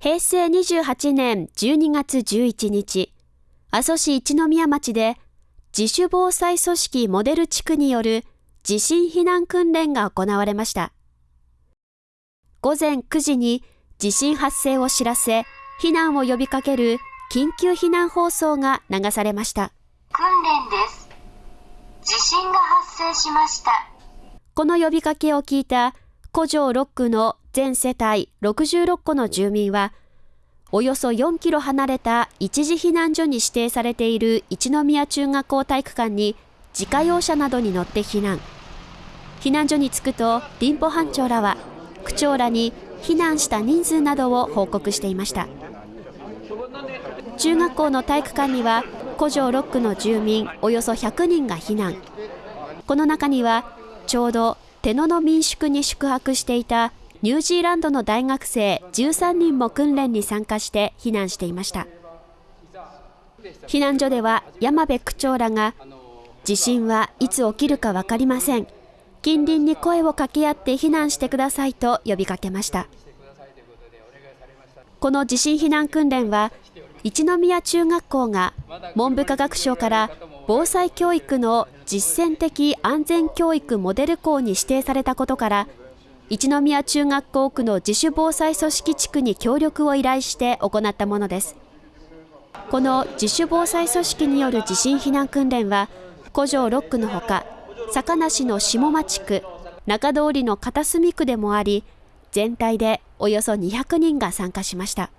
平成28年12月11日、阿蘇市一宮町で自主防災組織モデル地区による地震避難訓練が行われました。午前9時に地震発生を知らせ、避難を呼びかける緊急避難放送が流されました。訓練です。地震が発生しました。この呼びかけを聞いた古城6区の全世帯66戸の住民は、およそ4キロ離れた一時避難所に指定されている一宮中学校体育館に自家用車などに乗って避難。避難所に着くと、林保班長らは、区長らに避難した人数などを報告していました。中学校の体育館には、古城6区の住民およそ100人が避難。この中には、ちょうど手野の民宿に宿泊していたニュージーランドの大学生13人も訓練に参加して避難していました。避難所では山部区長らが地震はいつ起きるか分かりません。近隣に声を掛け合って避難してくださいと呼びかけました。この地震避難訓練は一宮中学校が文部科学省から防災教育の実践的安全教育モデル校に指定されたことから一宮中学校区の自主防災組織地区に協力を依頼して行ったものです。この自主防災組織による地震避難訓練は古城6区のほか坂梨の下町区中通りの片隅区でもあり全体でおよそ200人が参加しました。